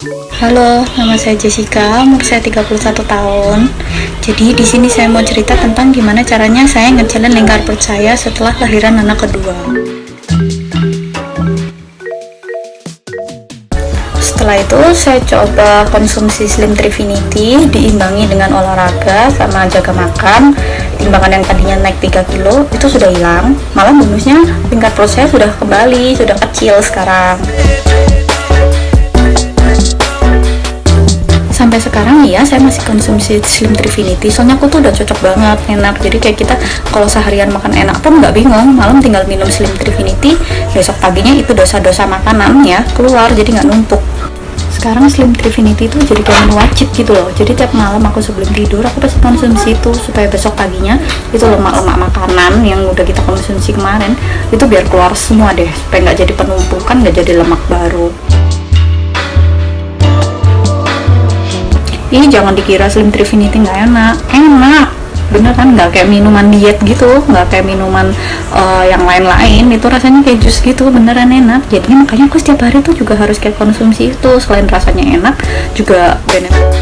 Halo, nama saya Jessica, umur saya 31 tahun. Jadi di sini saya mau cerita tentang gimana caranya saya ngejalin lingkar perut saya setelah lahiran anak kedua. Setelah itu saya coba konsumsi Slim Trifinity diimbangi dengan olahraga sama jaga makan. Timbangan yang tadinya naik 3 kilo itu sudah hilang. Malah bonusnya lingkar perut saya sudah kembali, sudah kecil sekarang. Sekarang ya saya masih konsumsi Slim Trifinity soalnya aku tuh udah cocok banget enak. Jadi kayak kita kalau seharian makan enak pun nggak bingung. Malam tinggal minum Slim Trifinity besok paginya itu dosa-dosa makanan ya keluar jadi nggak numpuk. Sekarang Slim Trifinity itu jadi kayak menu wajib gitu loh. Jadi tiap malam aku sebelum tidur aku pasti konsumsi itu supaya besok paginya itu lemak-lemak makanan yang udah kita konsumsi kemarin itu biar keluar semua deh supaya nggak jadi penumpukan nggak jadi lemak baru ini jangan dikira Slim Trifinity nggak enak. Enak. Bener kan? Nggak kayak minuman diet gitu. Nggak kayak minuman uh, yang lain-lain. Itu rasanya kayak jus gitu. Beneran enak. Jadi makanya aku setiap hari tuh juga harus kayak konsumsi itu. Selain rasanya enak juga benefit